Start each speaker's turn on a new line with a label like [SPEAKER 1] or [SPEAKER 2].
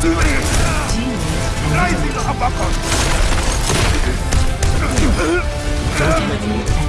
[SPEAKER 1] duty! não Abacus!